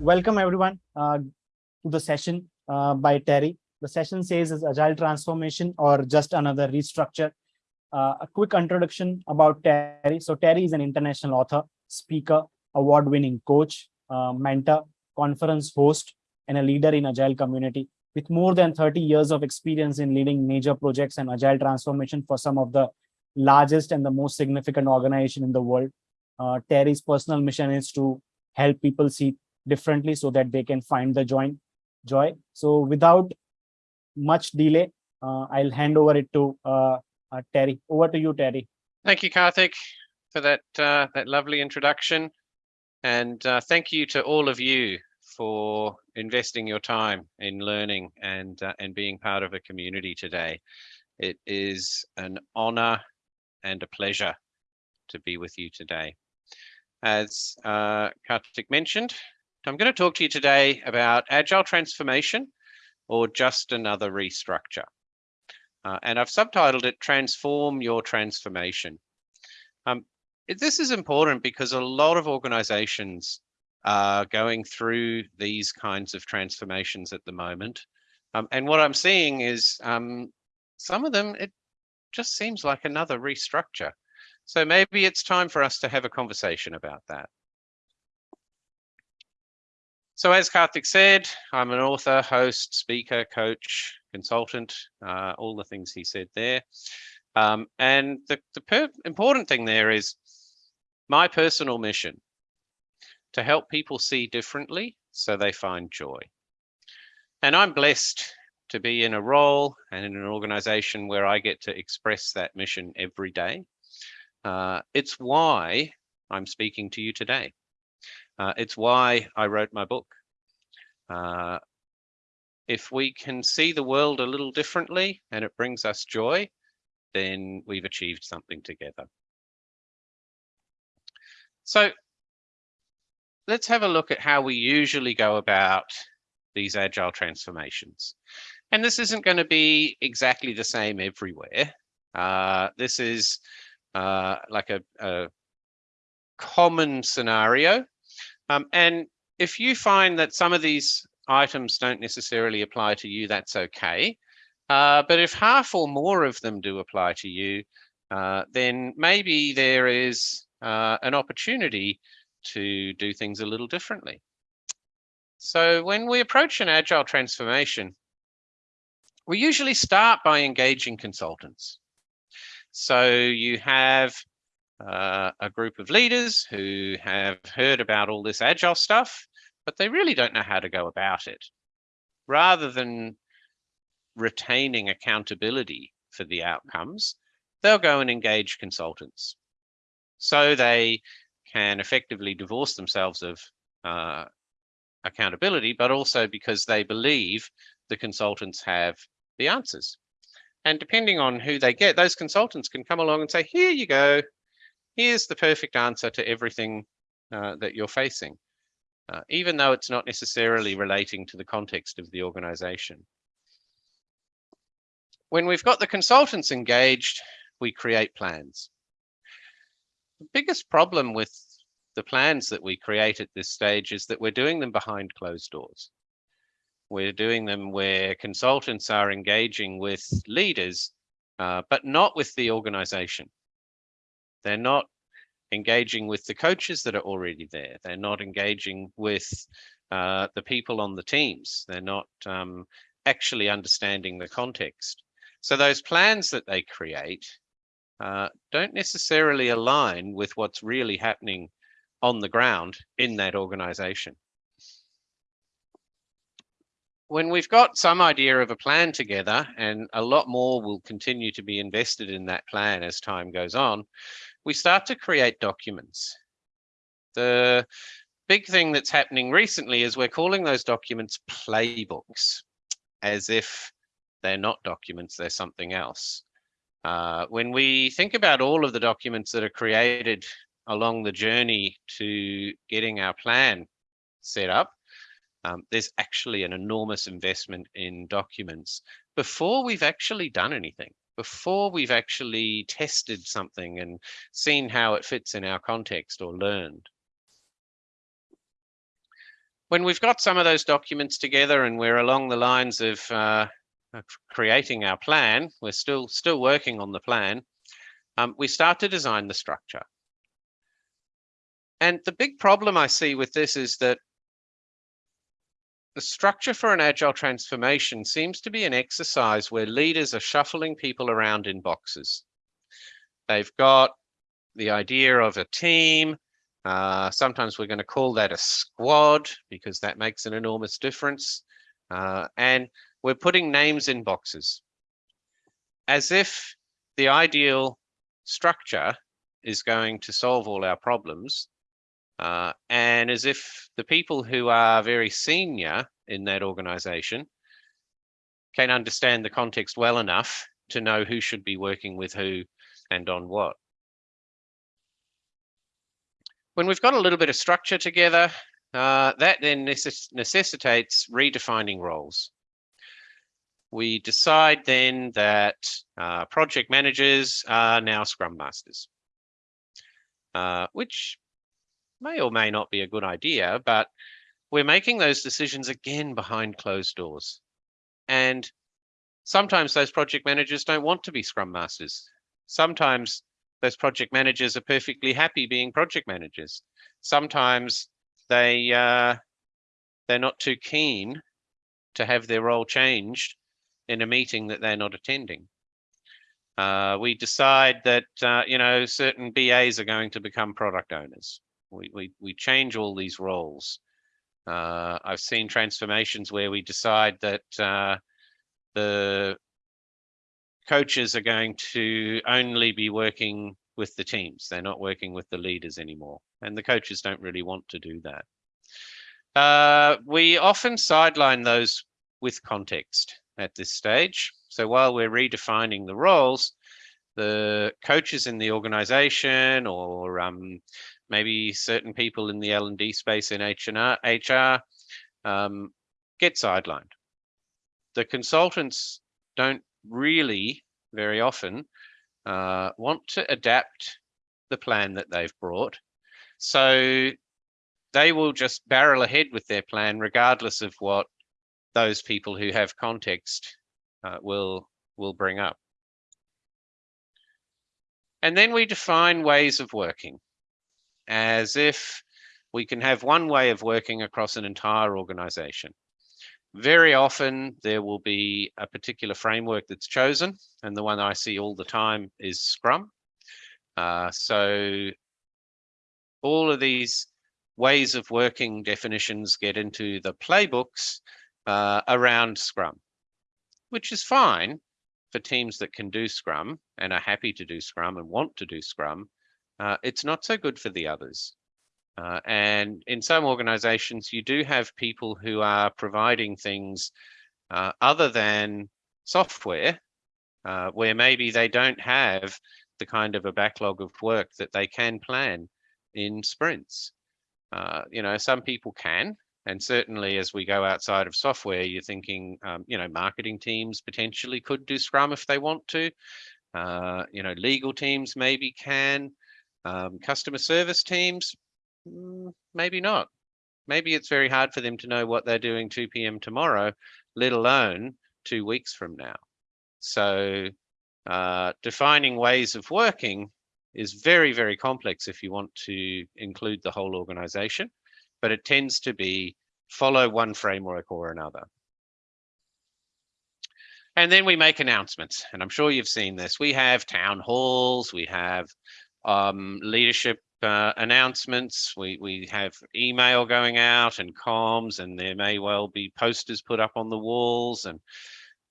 welcome everyone uh, to the session uh, by Terry. The session says is agile transformation or just another restructure. Uh, a quick introduction about Terry. So Terry is an international author, speaker, award-winning coach, uh, mentor, conference host, and a leader in agile community with more than 30 years of experience in leading major projects and agile transformation for some of the largest and the most significant organization in the world. Uh, Terry's personal mission is to help people see differently so that they can find the joy. joy. So without much delay, uh, I'll hand over it to uh, uh, Terry. Over to you, Terry. Thank you, Karthik, for that uh, that lovely introduction. And uh, thank you to all of you for investing your time in learning and uh, and being part of a community today. It is an honor and a pleasure to be with you today. As uh, Karthik mentioned, I'm going to talk to you today about agile transformation or just another restructure. Uh, and I've subtitled it Transform Your Transformation. Um, this is important because a lot of organizations are going through these kinds of transformations at the moment. Um, and what I'm seeing is um, some of them, it just seems like another restructure. So maybe it's time for us to have a conversation about that. So as Karthik said, I'm an author, host, speaker, coach, consultant, uh, all the things he said there. Um, and the, the important thing there is my personal mission to help people see differently so they find joy. And I'm blessed to be in a role and in an organization where I get to express that mission every day. Uh, it's why I'm speaking to you today. Uh, it's why I wrote my book. Uh, if we can see the world a little differently and it brings us joy, then we've achieved something together. So let's have a look at how we usually go about these agile transformations. And this isn't going to be exactly the same everywhere. Uh, this is uh, like a, a, common scenario um, and if you find that some of these items don't necessarily apply to you, that's okay. Uh, but if half or more of them do apply to you, uh, then maybe there is uh, an opportunity to do things a little differently. So when we approach an agile transformation, we usually start by engaging consultants. So you have uh, a group of leaders who have heard about all this agile stuff, but they really don't know how to go about it. Rather than retaining accountability for the outcomes, they'll go and engage consultants. So they can effectively divorce themselves of uh, accountability, but also because they believe the consultants have the answers. And depending on who they get, those consultants can come along and say, here you go, here's the perfect answer to everything uh, that you're facing, uh, even though it's not necessarily relating to the context of the organization. When we've got the consultants engaged, we create plans. The biggest problem with the plans that we create at this stage is that we're doing them behind closed doors. We're doing them where consultants are engaging with leaders, uh, but not with the organization. They're not engaging with the coaches that are already there. They're not engaging with uh, the people on the teams. They're not um, actually understanding the context. So those plans that they create uh, don't necessarily align with what's really happening on the ground in that organization. When we've got some idea of a plan together and a lot more will continue to be invested in that plan as time goes on, we start to create documents. The big thing that's happening recently is we're calling those documents playbooks, as if they're not documents, they're something else. Uh, when we think about all of the documents that are created along the journey to getting our plan set up, um, there's actually an enormous investment in documents before we've actually done anything before we've actually tested something and seen how it fits in our context or learned. when we've got some of those documents together and we're along the lines of, uh, creating our plan, we're still still working on the plan, um, we start to design the structure. And the big problem I see with this is that the structure for an agile transformation seems to be an exercise where leaders are shuffling people around in boxes. They've got the idea of a team. Uh, sometimes we're going to call that a squad because that makes an enormous difference. Uh, and we're putting names in boxes as if the ideal structure is going to solve all our problems uh, and as if the people who are very senior in that organization can understand the context well enough to know who should be working with who and on what. When we've got a little bit of structure together, uh, that then necess necessitates redefining roles. We decide then that uh, project managers are now Scrum Masters, uh, which may or may not be a good idea, but we're making those decisions again behind closed doors. And sometimes those project managers don't want to be scrum masters. Sometimes those project managers are perfectly happy being project managers. Sometimes they uh, they're not too keen to have their role changed in a meeting that they're not attending. Uh, we decide that uh, you know certain BAs are going to become product owners. We, we, we change all these roles. Uh, I've seen transformations where we decide that uh, the coaches are going to only be working with the teams. They're not working with the leaders anymore. And the coaches don't really want to do that. Uh, we often sideline those with context at this stage. So while we're redefining the roles, the coaches in the organization or um, maybe certain people in the L&D space in H&R, HR um, get sidelined. The consultants don't really very often uh, want to adapt the plan that they've brought. So they will just barrel ahead with their plan regardless of what those people who have context uh, will will bring up. And then we define ways of working as if we can have one way of working across an entire organization. Very often there will be a particular framework that's chosen, and the one I see all the time is Scrum. Uh, so all of these ways of working definitions get into the playbooks uh, around Scrum, which is fine for teams that can do Scrum and are happy to do Scrum and want to do Scrum uh, it's not so good for the others. Uh, and in some organizations, you do have people who are providing things uh, other than software, uh, where maybe they don't have the kind of a backlog of work that they can plan in sprints. Uh, you know, some people can, and certainly as we go outside of software, you're thinking, um, you know, marketing teams potentially could do Scrum if they want to. Uh, you know, legal teams maybe can. Um, customer service teams, mm, maybe not. Maybe it's very hard for them to know what they're doing 2 p.m. tomorrow, let alone two weeks from now. So uh, defining ways of working is very, very complex if you want to include the whole organization, but it tends to be follow one framework or another. And then we make announcements, and I'm sure you've seen this. We have town halls, we have um, leadership uh, announcements. We we have email going out and comms, and there may well be posters put up on the walls and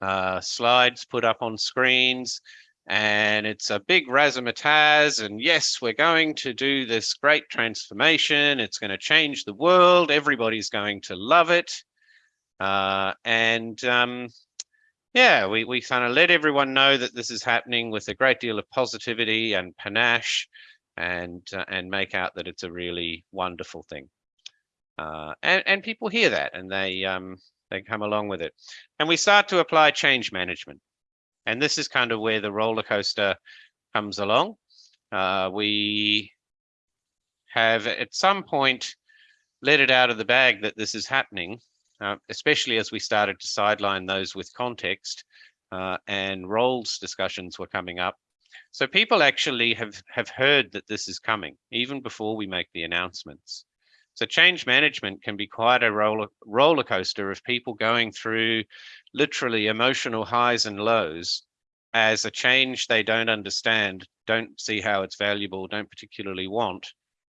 uh, slides put up on screens. And it's a big razzmatazz. And yes, we're going to do this great transformation. It's going to change the world. Everybody's going to love it. Uh, and um, yeah, we, we kind of let everyone know that this is happening with a great deal of positivity and panache and uh, and make out that it's a really wonderful thing. Uh, and, and people hear that and they um, they come along with it. And we start to apply change management. And this is kind of where the roller coaster comes along. Uh, we have at some point let it out of the bag that this is happening, uh, especially as we started to sideline those with context uh, and roles discussions were coming up. So people actually have, have heard that this is coming even before we make the announcements. So change management can be quite a roller, roller coaster of people going through literally emotional highs and lows as a change they don't understand, don't see how it's valuable, don't particularly want,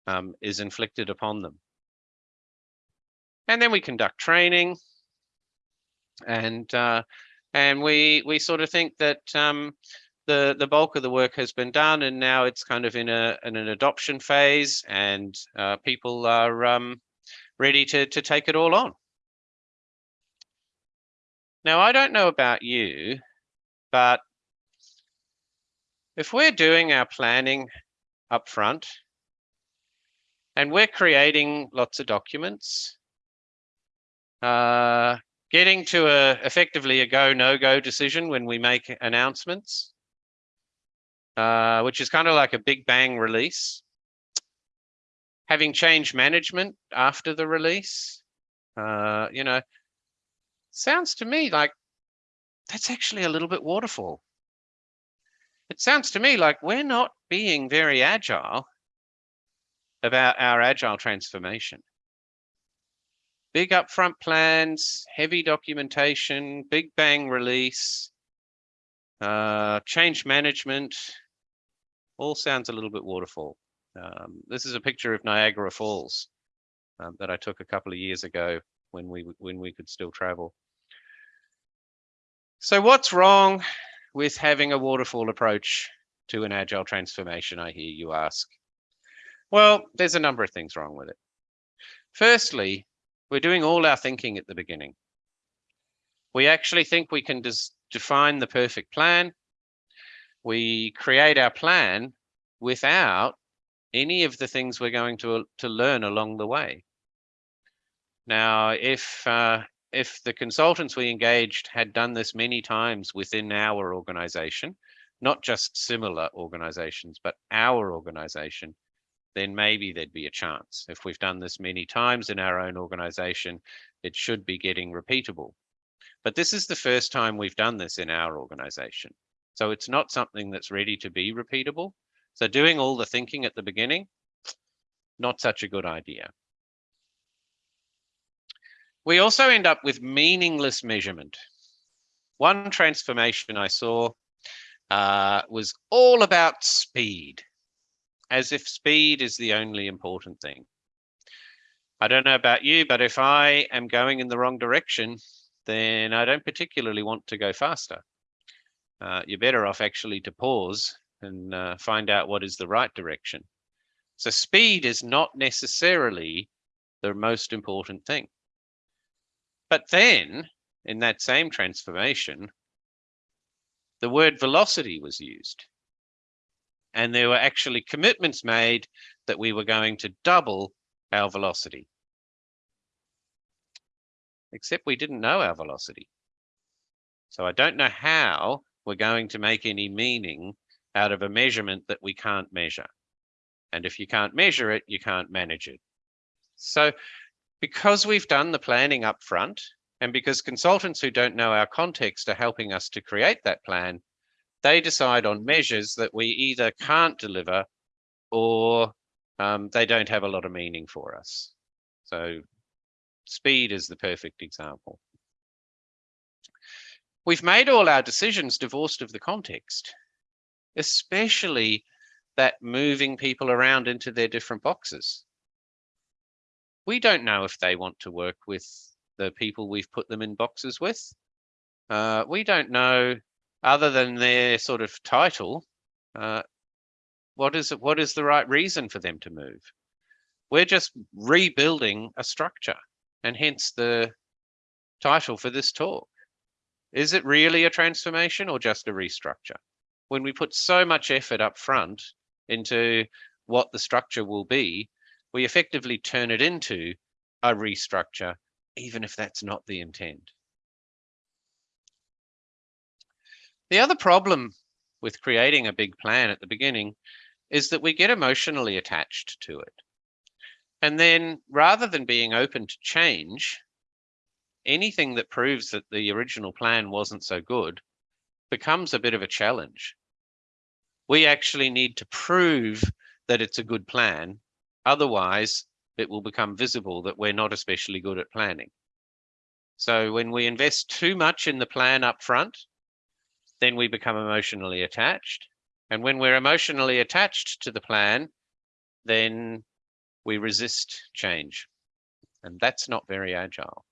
um, is inflicted upon them. And then we conduct training and uh, and we we sort of think that um, the the bulk of the work has been done and now it's kind of in a in an adoption phase and uh, people are um, ready to to take it all on. Now I don't know about you, but if we're doing our planning up front and we're creating lots of documents, uh, getting to a effectively a go no go decision when we make announcements, uh, which is kind of like a big bang release. Having change management after the release, uh, you know, sounds to me like that's actually a little bit waterfall. It sounds to me like we're not being very agile about our agile transformation. Big upfront plans, heavy documentation, big bang release, uh, change management, all sounds a little bit waterfall. Um, this is a picture of Niagara Falls um, that I took a couple of years ago when we when we could still travel. So what's wrong with having a waterfall approach to an agile transformation, I hear you ask? Well, there's a number of things wrong with it. Firstly, we're doing all our thinking at the beginning. We actually think we can just define the perfect plan we create our plan without any of the things we're going to, to learn along the way. Now, if uh, if the consultants we engaged had done this many times within our organization, not just similar organizations, but our organization, then maybe there'd be a chance. If we've done this many times in our own organization, it should be getting repeatable. But this is the first time we've done this in our organization. So it's not something that's ready to be repeatable. So doing all the thinking at the beginning, not such a good idea. We also end up with meaningless measurement. One transformation I saw uh, was all about speed, as if speed is the only important thing. I don't know about you, but if I am going in the wrong direction, then I don't particularly want to go faster uh, you're better off actually to pause and uh, find out what is the right direction. So speed is not necessarily the most important thing. But then in that same transformation, the word velocity was used. And there were actually commitments made that we were going to double our velocity. Except we didn't know our velocity. So I don't know how we're going to make any meaning out of a measurement that we can't measure. And if you can't measure it, you can't manage it. So because we've done the planning up front, and because consultants who don't know our context are helping us to create that plan, they decide on measures that we either can't deliver or um, they don't have a lot of meaning for us. So speed is the perfect example. We've made all our decisions divorced of the context, especially that moving people around into their different boxes. We don't know if they want to work with the people we've put them in boxes with. Uh, we don't know, other than their sort of title, uh, what is what is the right reason for them to move. We're just rebuilding a structure, and hence the title for this talk. Is it really a transformation or just a restructure? When we put so much effort up front into what the structure will be, we effectively turn it into a restructure, even if that's not the intent. The other problem with creating a big plan at the beginning is that we get emotionally attached to it. And then rather than being open to change, anything that proves that the original plan wasn't so good becomes a bit of a challenge. We actually need to prove that it's a good plan. Otherwise, it will become visible that we're not especially good at planning. So when we invest too much in the plan up front, then we become emotionally attached. And when we're emotionally attached to the plan, then we resist change. And that's not very agile.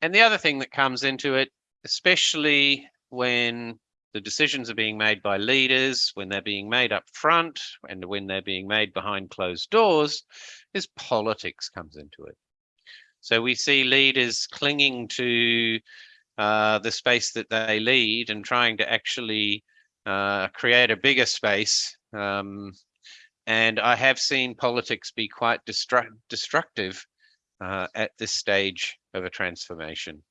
And the other thing that comes into it, especially when the decisions are being made by leaders, when they're being made up front, and when they're being made behind closed doors, is politics comes into it. So we see leaders clinging to uh, the space that they lead and trying to actually uh, create a bigger space. Um, and I have seen politics be quite destru destructive uh, at this stage of a transformation.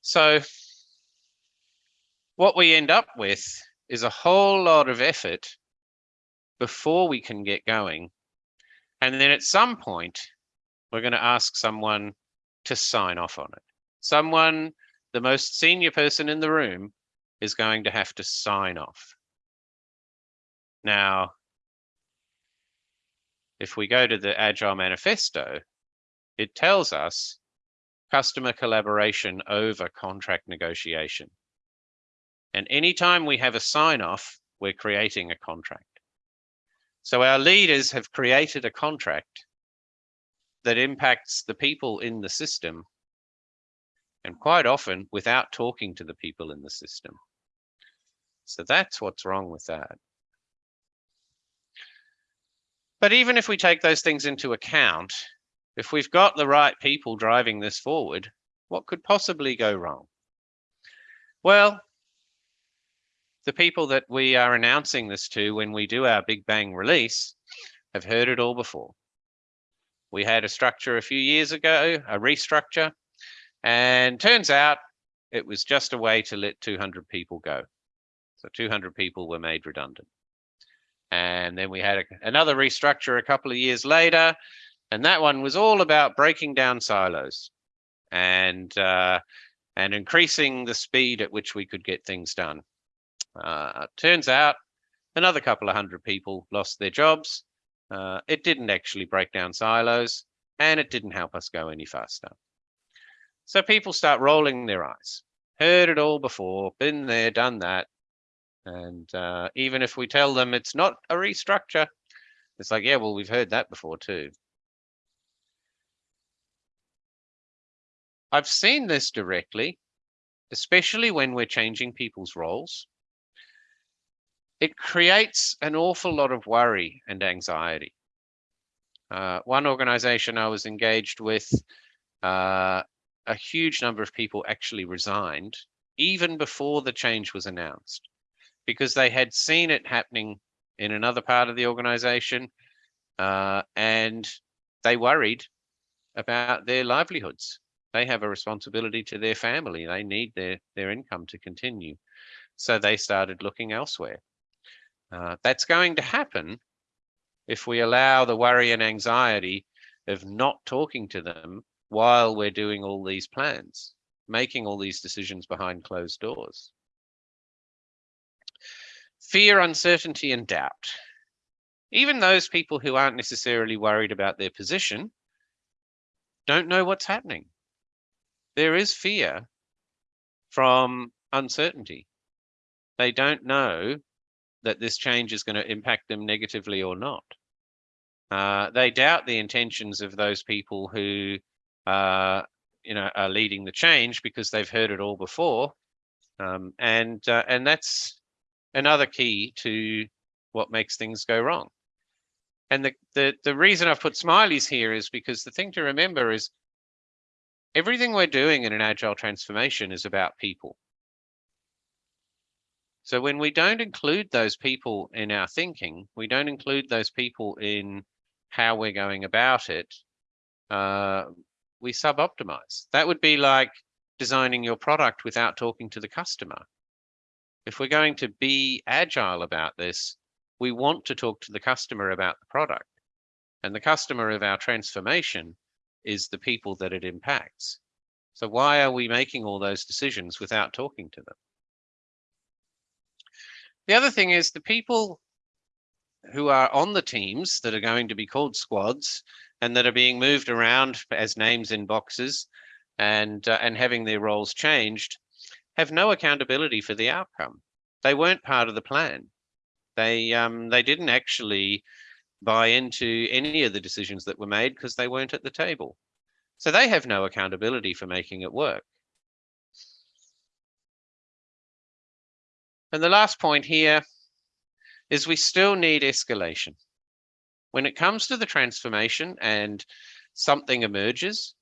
So what we end up with is a whole lot of effort before we can get going. And then at some point, we're going to ask someone to sign off on it. Someone, the most senior person in the room, is going to have to sign off. Now, if we go to the Agile Manifesto, it tells us customer collaboration over contract negotiation. And anytime we have a sign off, we're creating a contract. So our leaders have created a contract that impacts the people in the system and quite often without talking to the people in the system. So that's what's wrong with that. But even if we take those things into account, if we've got the right people driving this forward, what could possibly go wrong? Well, the people that we are announcing this to when we do our Big Bang release have heard it all before. We had a structure a few years ago, a restructure, and turns out it was just a way to let 200 people go. So 200 people were made redundant. And then we had a, another restructure a couple of years later, and that one was all about breaking down silos and uh, and increasing the speed at which we could get things done. Uh, turns out another couple of hundred people lost their jobs uh, it didn't actually break down silos and it didn't help us go any faster. So people start rolling their eyes. Heard it all before, been there, done that. And uh, even if we tell them it's not a restructure, it's like, yeah, well, we've heard that before too. I've seen this directly, especially when we're changing people's roles it creates an awful lot of worry and anxiety. Uh, one organization I was engaged with, uh, a huge number of people actually resigned even before the change was announced because they had seen it happening in another part of the organization uh, and they worried about their livelihoods. They have a responsibility to their family. They need their, their income to continue. So they started looking elsewhere. Uh, that's going to happen if we allow the worry and anxiety of not talking to them while we're doing all these plans, making all these decisions behind closed doors. Fear, uncertainty, and doubt. Even those people who aren't necessarily worried about their position don't know what's happening. There is fear from uncertainty. They don't know that this change is going to impact them negatively or not. Uh, they doubt the intentions of those people who uh, you know are leading the change because they've heard it all before, um, and uh, and that's another key to what makes things go wrong. And the, the the reason I've put smileys here is because the thing to remember is everything we're doing in an agile transformation is about people. So when we don't include those people in our thinking, we don't include those people in how we're going about it, uh, we sub-optimize. That would be like designing your product without talking to the customer. If we're going to be agile about this, we want to talk to the customer about the product. And the customer of our transformation is the people that it impacts. So why are we making all those decisions without talking to them? The other thing is the people who are on the teams that are going to be called squads and that are being moved around as names in boxes and uh, and having their roles changed have no accountability for the outcome. They weren't part of the plan. They um, they didn't actually buy into any of the decisions that were made because they weren't at the table. So they have no accountability for making it work. And the last point here is we still need escalation. When it comes to the transformation and something emerges,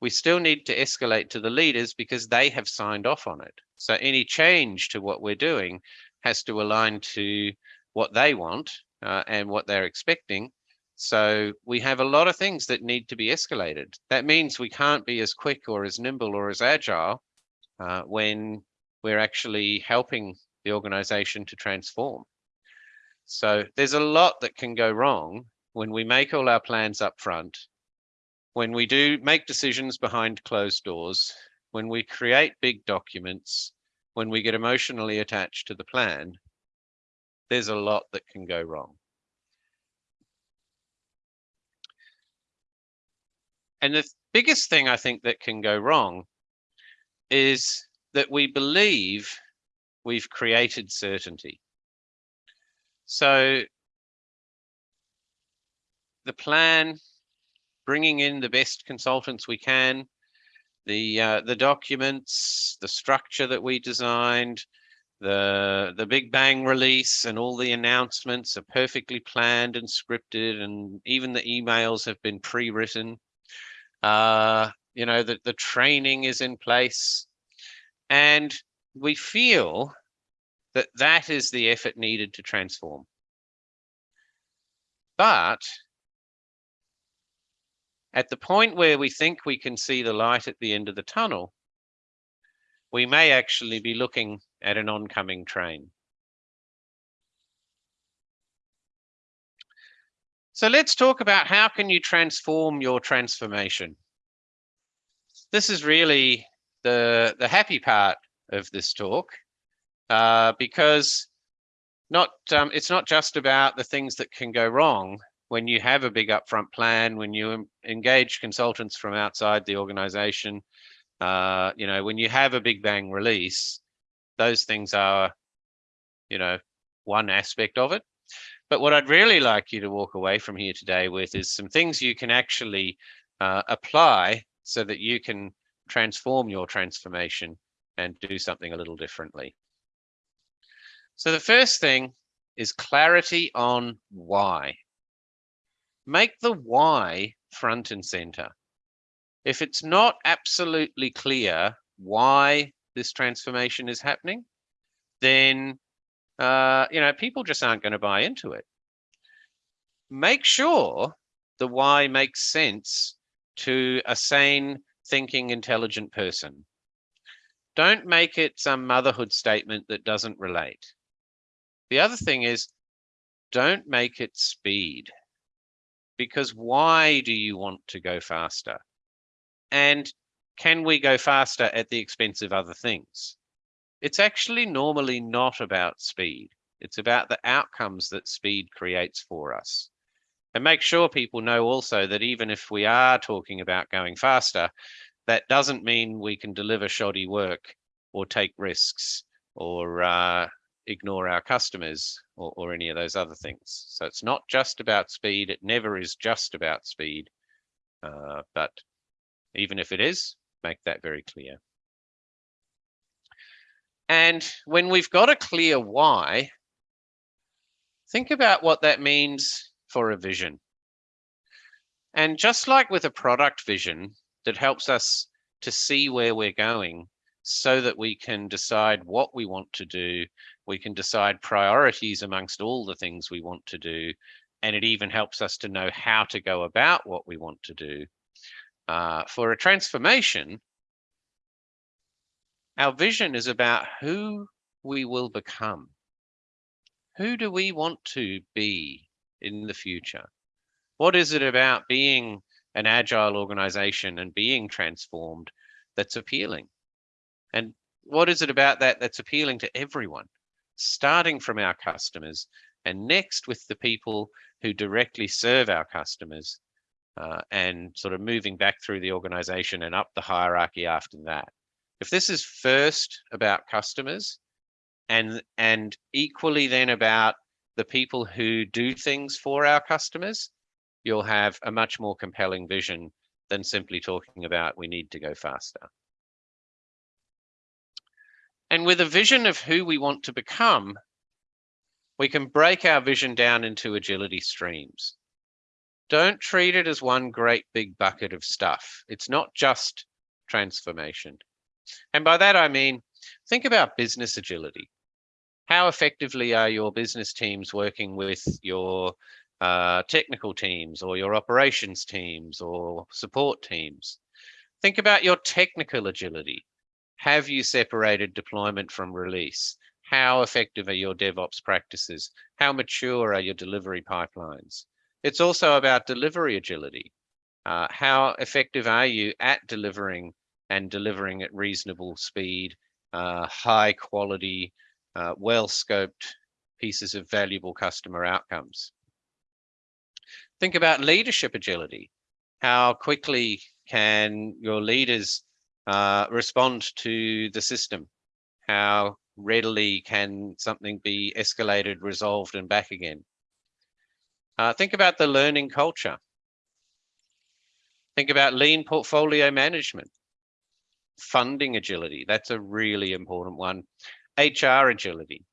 we still need to escalate to the leaders because they have signed off on it. So any change to what we're doing has to align to what they want uh, and what they're expecting. So we have a lot of things that need to be escalated. That means we can't be as quick or as nimble or as agile uh, when we're actually helping the organization to transform. So there's a lot that can go wrong when we make all our plans up front, when we do make decisions behind closed doors, when we create big documents, when we get emotionally attached to the plan, there's a lot that can go wrong. And the biggest thing I think that can go wrong is that we believe we've created certainty. So the plan, bringing in the best consultants we can, the uh, the documents, the structure that we designed, the the Big Bang release and all the announcements are perfectly planned and scripted, and even the emails have been pre-written. Uh, you know, that the training is in place. And we feel that that is the effort needed to transform. But at the point where we think we can see the light at the end of the tunnel, we may actually be looking at an oncoming train. So let's talk about how can you transform your transformation. This is really the, the happy part of this talk uh, because not um, it's not just about the things that can go wrong when you have a big upfront plan, when you engage consultants from outside the organization, uh, you know, when you have a big bang release, those things are, you know, one aspect of it. But what I'd really like you to walk away from here today with is some things you can actually uh, apply so that you can transform your transformation and do something a little differently. So the first thing is clarity on why. Make the why front and center. If it's not absolutely clear why this transformation is happening, then uh, you know people just aren't going to buy into it. Make sure the why makes sense to a sane, thinking, intelligent person. Don't make it some motherhood statement that doesn't relate. The other thing is don't make it speed because why do you want to go faster? And can we go faster at the expense of other things? It's actually normally not about speed. It's about the outcomes that speed creates for us. And make sure people know also that even if we are talking about going faster, that doesn't mean we can deliver shoddy work or take risks or uh, ignore our customers or, or any of those other things. So it's not just about speed. It never is just about speed. Uh, but even if it is, make that very clear. And when we've got a clear why, think about what that means for a vision. And just like with a product vision that helps us to see where we're going so that we can decide what we want to do we can decide priorities amongst all the things we want to do. And it even helps us to know how to go about what we want to do. Uh, for a transformation, our vision is about who we will become. who do we want to be in the future? What is it about being an agile organization and being transformed that's appealing? And what is it about that that's appealing to everyone, starting from our customers and next with the people who directly serve our customers uh, and sort of moving back through the organization and up the hierarchy after that. If this is first about customers and and equally then about the people who do things for our customers, you'll have a much more compelling vision than simply talking about we need to go faster. And with a vision of who we want to become, we can break our vision down into agility streams. Don't treat it as one great big bucket of stuff. It's not just transformation. And by that, I mean, think about business agility. How effectively are your business teams working with your uh, technical teams or your operations teams or support teams? Think about your technical agility. Have you separated deployment from release? How effective are your DevOps practices? How mature are your delivery pipelines? It's also about delivery agility. Uh, how effective are you at delivering and delivering at reasonable speed, uh, high quality, uh, well scoped pieces of valuable customer outcomes. Think about leadership agility. How quickly can your leaders uh, respond to the system? How readily can something be escalated, resolved, and back again? Uh, think about the learning culture. Think about lean portfolio management, funding agility. That's a really important one. HR agility.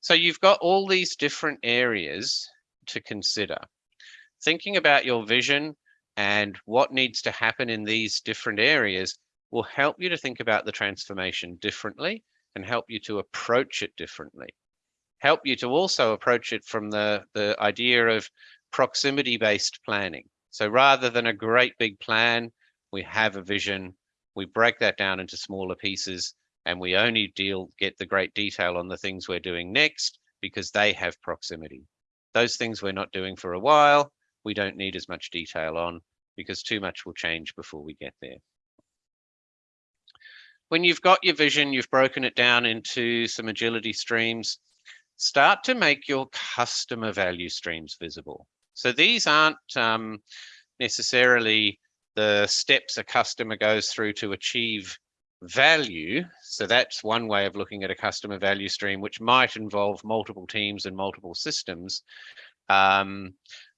So you've got all these different areas to consider. Thinking about your vision and what needs to happen in these different areas will help you to think about the transformation differently and help you to approach it differently. Help you to also approach it from the, the idea of proximity-based planning. So rather than a great big plan, we have a vision, we break that down into smaller pieces and we only deal get the great detail on the things we're doing next because they have proximity. Those things we're not doing for a while, we don't need as much detail on because too much will change before we get there. When you've got your vision, you've broken it down into some agility streams, start to make your customer value streams visible. So these aren't um, necessarily the steps a customer goes through to achieve value. So that's one way of looking at a customer value stream, which might involve multiple teams and multiple systems. Um,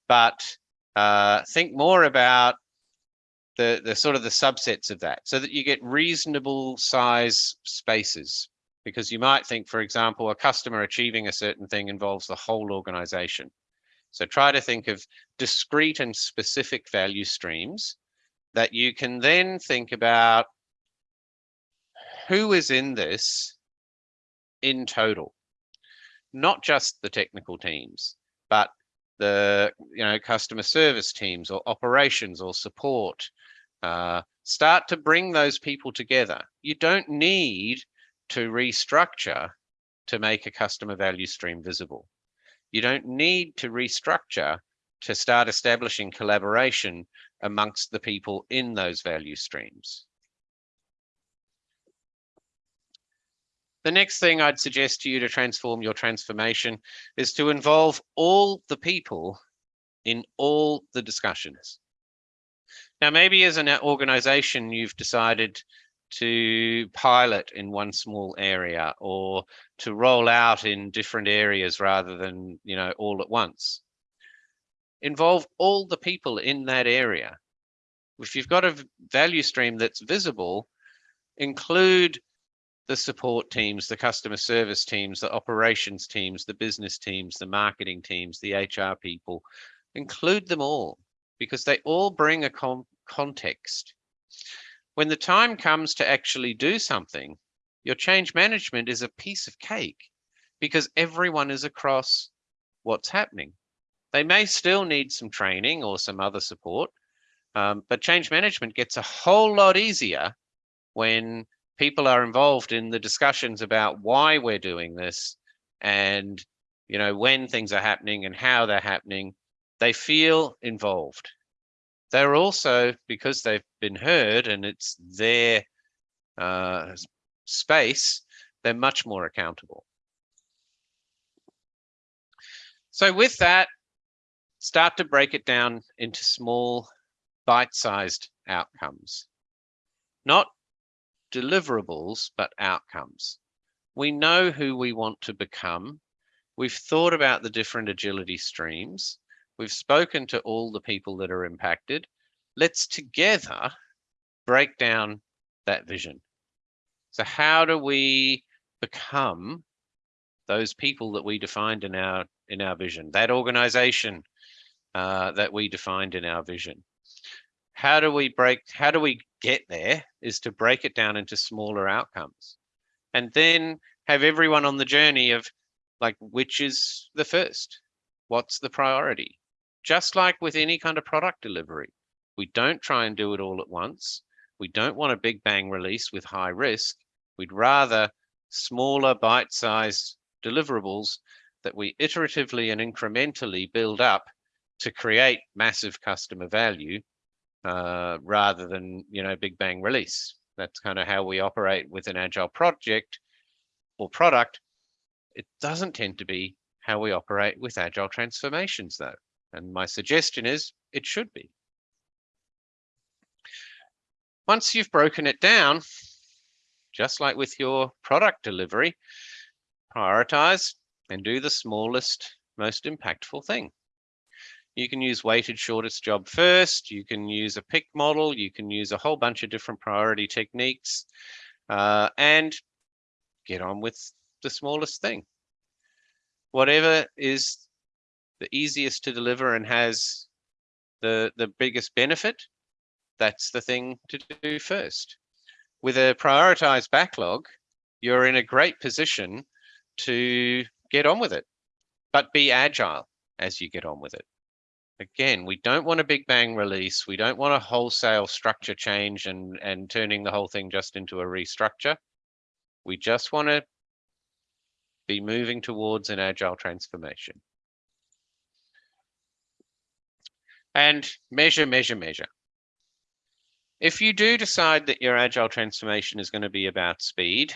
but uh, think more about the, the sort of the subsets of that so that you get reasonable size spaces. Because you might think, for example, a customer achieving a certain thing involves the whole organization. So try to think of discrete and specific value streams that you can then think about who is in this in total, not just the technical teams, but the you know customer service teams or operations or support. Uh, start to bring those people together. You don't need to restructure to make a customer value stream visible. You don't need to restructure to start establishing collaboration amongst the people in those value streams. The next thing I'd suggest to you to transform your transformation is to involve all the people in all the discussions. Now, maybe as an organization, you've decided to pilot in one small area or to roll out in different areas rather than, you know, all at once. Involve all the people in that area. If you've got a value stream that's visible, include the support teams, the customer service teams, the operations teams, the business teams, the marketing teams, the HR people, include them all because they all bring a context. When the time comes to actually do something, your change management is a piece of cake because everyone is across what's happening. They may still need some training or some other support, um, but change management gets a whole lot easier when people are involved in the discussions about why we're doing this and you know, when things are happening and how they're happening. They feel involved. They're also, because they've been heard and it's their uh, space, they're much more accountable. So with that, start to break it down into small bite-sized outcomes, not deliverables, but outcomes. We know who we want to become. We've thought about the different agility streams. We've spoken to all the people that are impacted. Let's together break down that vision. So how do we become those people that we defined in our in our vision, that organization uh, that we defined in our vision. How do we break, how do we get there is to break it down into smaller outcomes and then have everyone on the journey of like, which is the first? What's the priority? Just like with any kind of product delivery, we don't try and do it all at once. We don't want a big bang release with high risk. We'd rather smaller bite-sized deliverables that we iteratively and incrementally build up to create massive customer value uh, rather than you know big bang release. That's kind of how we operate with an agile project or product. It doesn't tend to be how we operate with agile transformations though. And my suggestion is it should be. Once you've broken it down, just like with your product delivery, prioritize and do the smallest, most impactful thing. You can use weighted shortest job first. You can use a pick model. You can use a whole bunch of different priority techniques uh, and get on with the smallest thing. Whatever is the easiest to deliver and has the, the biggest benefit, that's the thing to do first. With a prioritized backlog, you're in a great position to get on with it, but be agile as you get on with it. Again, we don't want a big bang release. We don't want a wholesale structure change and, and turning the whole thing just into a restructure. We just want to be moving towards an agile transformation. And measure, measure, measure. If you do decide that your agile transformation is going to be about speed,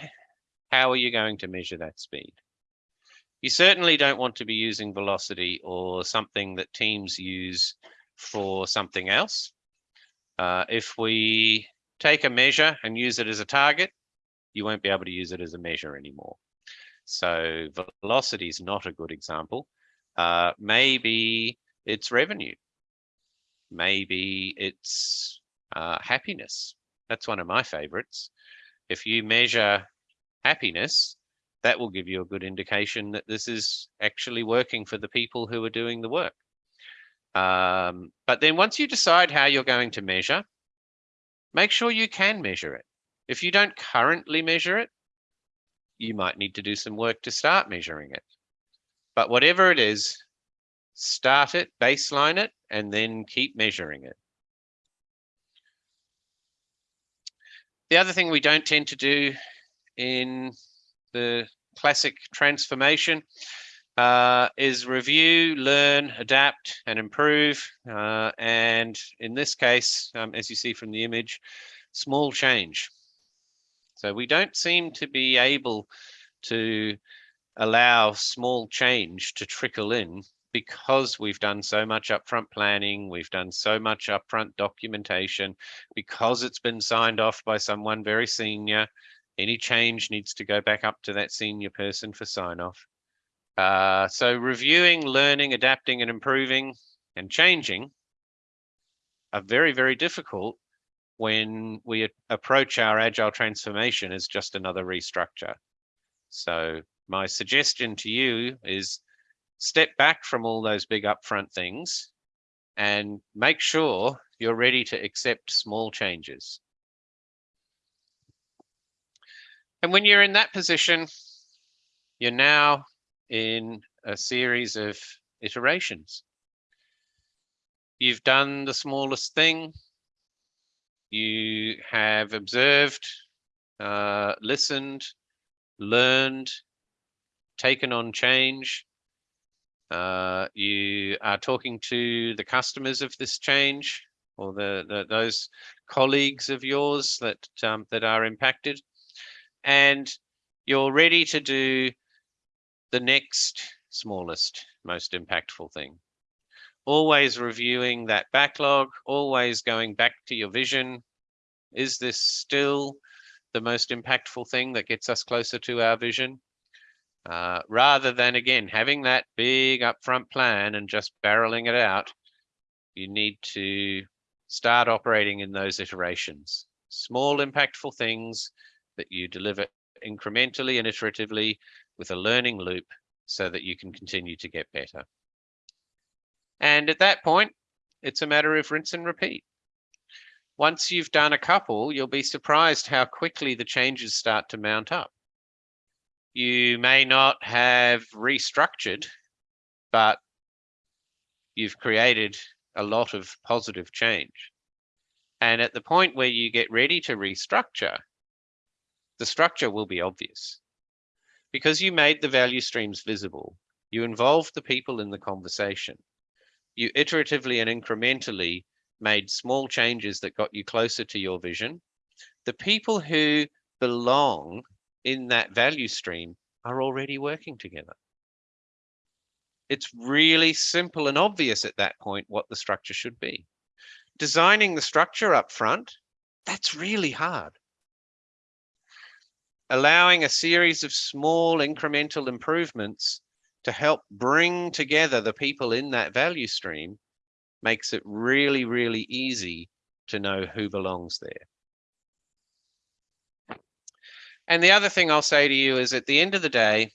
how are you going to measure that speed? You certainly don't want to be using velocity or something that teams use for something else. Uh, if we take a measure and use it as a target, you won't be able to use it as a measure anymore. So velocity is not a good example. Uh, maybe it's revenue. Maybe it's uh, happiness. That's one of my favorites. If you measure happiness, that will give you a good indication that this is actually working for the people who are doing the work. Um, but then once you decide how you're going to measure, make sure you can measure it. If you don't currently measure it, you might need to do some work to start measuring it. But whatever it is, start it, baseline it, and then keep measuring it. The other thing we don't tend to do in the classic transformation uh, is review, learn, adapt, and improve. Uh, and in this case, um, as you see from the image, small change. So we don't seem to be able to allow small change to trickle in because we've done so much upfront planning, we've done so much upfront documentation, because it's been signed off by someone very senior, any change needs to go back up to that senior person for sign off. Uh, so reviewing, learning, adapting and improving and changing are very, very difficult when we approach our agile transformation as just another restructure. So my suggestion to you is step back from all those big upfront things and make sure you're ready to accept small changes. And when you're in that position, you're now in a series of iterations. You've done the smallest thing. You have observed, uh, listened, learned, taken on change, Uh, you are talking to the customers of this change or the, the those colleagues of yours that um, that are impacted, and you're ready to do the next smallest, most impactful thing. Always reviewing that backlog, always going back to your vision. Is this still the most impactful thing that gets us closer to our vision? Uh, rather than again having that big upfront plan and just barreling it out, you need to start operating in those iterations. Small impactful things that you deliver incrementally and iteratively with a learning loop so that you can continue to get better. And at that point, it's a matter of rinse and repeat. Once you've done a couple, you'll be surprised how quickly the changes start to mount up you may not have restructured, but you've created a lot of positive change. And at the point where you get ready to restructure, the structure will be obvious. Because you made the value streams visible, you involved the people in the conversation. You iteratively and incrementally made small changes that got you closer to your vision. The people who belong in that value stream are already working together. It's really simple and obvious at that point what the structure should be. Designing the structure up front, that's really hard. Allowing a series of small incremental improvements to help bring together the people in that value stream makes it really, really easy to know who belongs there. And the other thing I'll say to you is at the end of the day,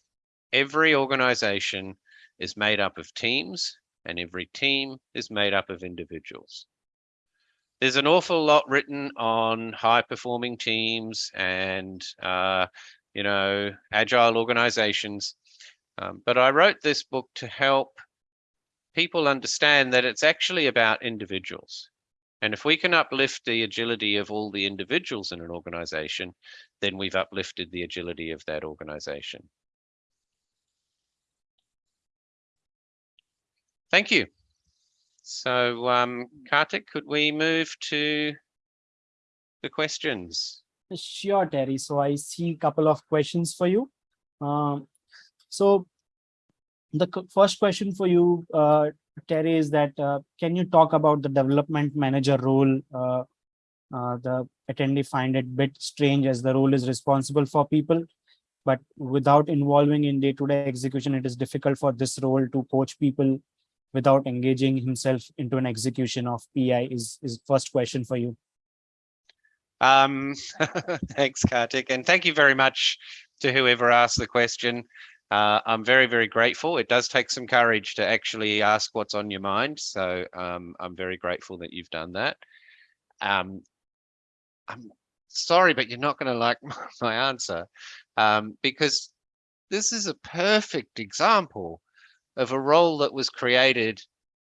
every organization is made up of teams and every team is made up of individuals. There's an awful lot written on high performing teams and, uh, you know, agile organizations. Um, but I wrote this book to help people understand that it's actually about individuals. And if we can uplift the agility of all the individuals in an organization, then we've uplifted the agility of that organization. Thank you. So, um, Kartik, could we move to the questions? Sure, Terry. So I see a couple of questions for you. Um, so the first question for you, uh, Terry, is that uh, can you talk about the development manager role? Uh, uh, the attendee find it bit strange as the role is responsible for people, but without involving in day-to-day execution, it is difficult for this role to coach people without engaging himself into an execution of PI is, is first question for you. Um, thanks, Kartik, and thank you very much to whoever asked the question. Uh, I'm very, very grateful. It does take some courage to actually ask what's on your mind. So um, I'm very grateful that you've done that. Um, I'm sorry, but you're not going to like my answer um, because this is a perfect example of a role that was created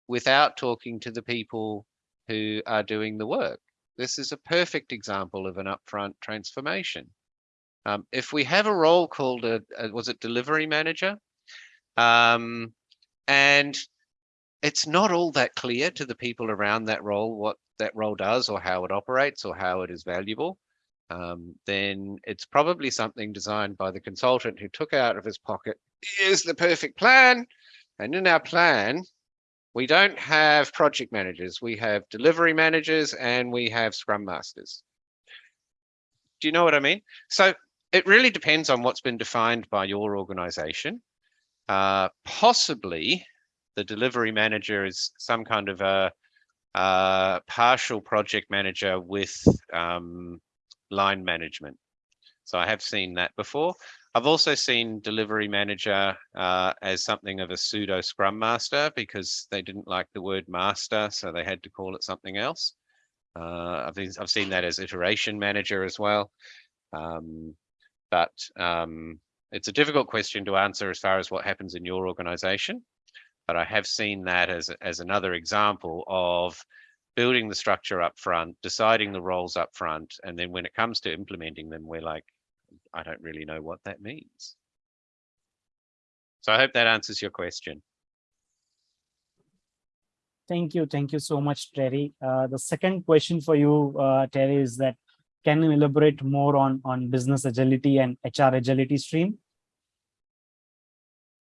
without talking to the people who are doing the work. This is a perfect example of an upfront transformation. Um, if we have a role called a, a was it delivery manager, um, and it's not all that clear to the people around that role what that role does or how it operates or how it is valuable, um, then it's probably something designed by the consultant who took out of his pocket, here's the perfect plan. And in our plan, we don't have project managers, we have delivery managers and we have scrum masters. Do you know what I mean? So it really depends on what's been defined by your organization. Uh, possibly the delivery manager is some kind of a, a partial project manager with um, line management. So I have seen that before. I've also seen delivery manager uh, as something of a pseudo scrum master because they didn't like the word master, so they had to call it something else. Uh, I've, I've seen that as iteration manager as well. Um, but um, it's a difficult question to answer as far as what happens in your organization. But I have seen that as, as another example of building the structure up front, deciding the roles up front, and then when it comes to implementing them, we're like, I don't really know what that means. So I hope that answers your question. Thank you. Thank you so much, Terry. Uh, the second question for you, uh, Terry, is that can you elaborate more on, on business agility and HR agility stream?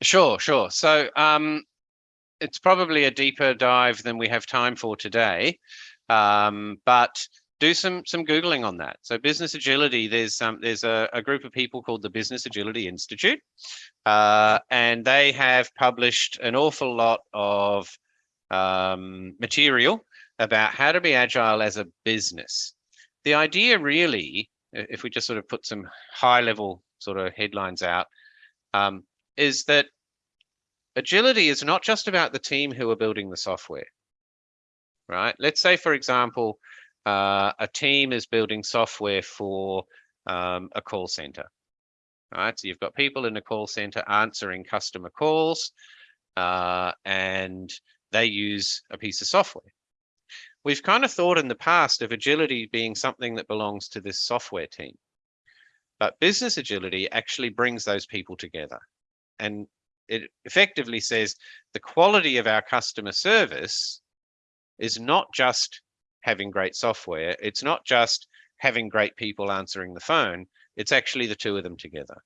Sure, sure. So um, it's probably a deeper dive than we have time for today, um, but do some some googling on that. So business agility, there's um, there's a, a group of people called the Business Agility Institute, uh, and they have published an awful lot of um, material about how to be agile as a business. The idea really, if we just sort of put some high level sort of headlines out, um, is that agility is not just about the team who are building the software, right? Let's say, for example, uh, a team is building software for um, a call center. right? so you've got people in a call center answering customer calls, uh, and they use a piece of software. We've kind of thought in the past of agility being something that belongs to this software team. But business agility actually brings those people together. And it effectively says the quality of our customer service is not just having great software. It's not just having great people answering the phone. It's actually the two of them together.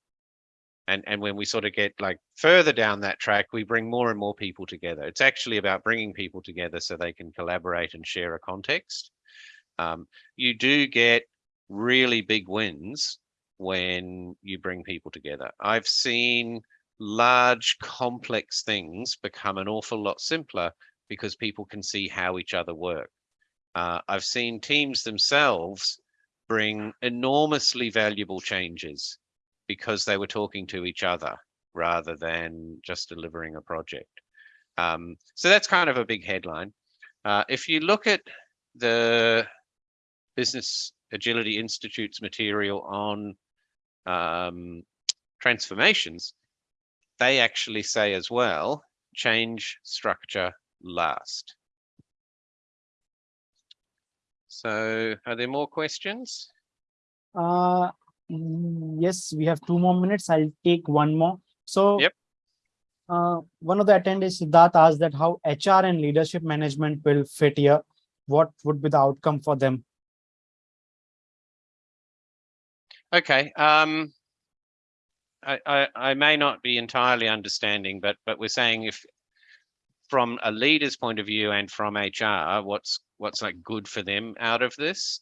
And, and when we sort of get like further down that track, we bring more and more people together. It's actually about bringing people together so they can collaborate and share a context. Um, you do get really big wins when you bring people together. I've seen large, complex things become an awful lot simpler because people can see how each other work. Uh, I've seen teams themselves bring enormously valuable changes because they were talking to each other rather than just delivering a project. Um, so that's kind of a big headline. Uh, if you look at the Business Agility Institute's material on um, transformations, they actually say as well, change structure last. So are there more questions? Uh, yes, we have two more minutes. I'll take one more. So Yep. uh, one of the attendees, Siddharth, asked that how HR and leadership management will fit here. What would be the outcome for them? Okay. Um, I, I, I may not be entirely understanding, but but we're saying if from a leader's point of view and from HR, what's what's like good for them out of this?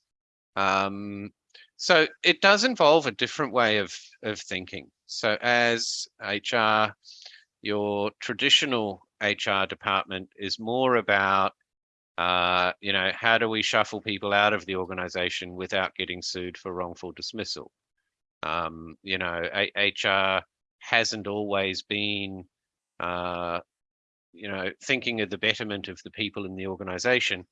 Um, so it does involve a different way of of thinking. So as HR, your traditional HR department is more about uh, you know, how do we shuffle people out of the organization without getting sued for wrongful dismissal? Um, you know, HR hasn't always been, uh, you know, thinking of the betterment of the people in the organization.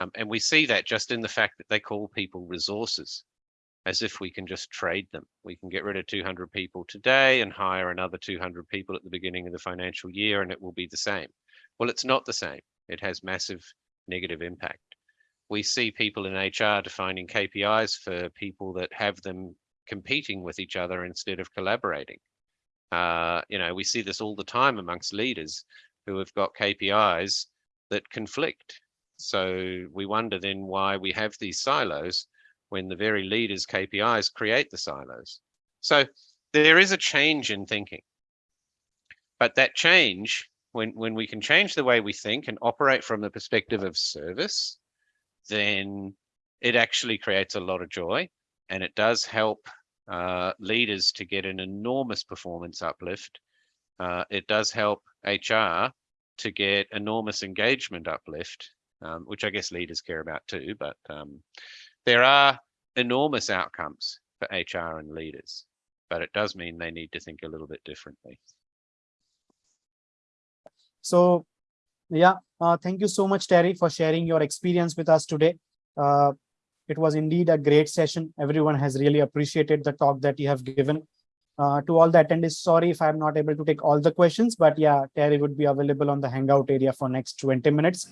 Um, and we see that just in the fact that they call people resources, as if we can just trade them. We can get rid of 200 people today and hire another 200 people at the beginning of the financial year, and it will be the same. Well, it's not the same. It has massive negative impact. We see people in HR defining KPIs for people that have them competing with each other instead of collaborating. Uh, you know, we see this all the time amongst leaders who have got KPIs that conflict. So we wonder then why we have these silos when the very leaders' KPIs create the silos. So there is a change in thinking. But that change when when we can change the way we think and operate from the perspective of service, then it actually creates a lot of joy and it does help uh, leaders to get an enormous performance uplift. Uh, it does help HR to get enormous engagement uplift, um, which I guess leaders care about too. But um, there are enormous outcomes for HR and leaders, but it does mean they need to think a little bit differently. So, yeah, uh, thank you so much, Terry, for sharing your experience with us today. Uh, it was indeed a great session. Everyone has really appreciated the talk that you have given. Uh, to all the attendees, sorry if I'm not able to take all the questions, but yeah, Terry would be available on the Hangout area for next 20 minutes.